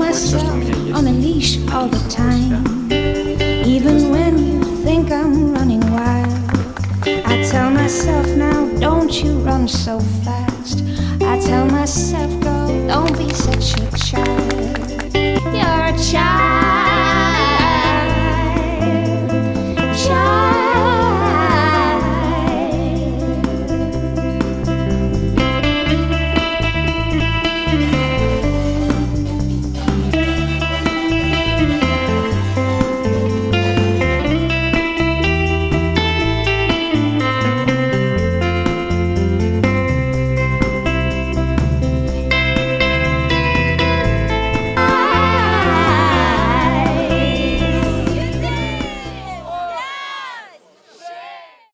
myself to mnie jest. on a leash all the time. Even when you think I'm running wild, I tell myself now, don't you run so fast. I tell myself, girl, don't be such a child.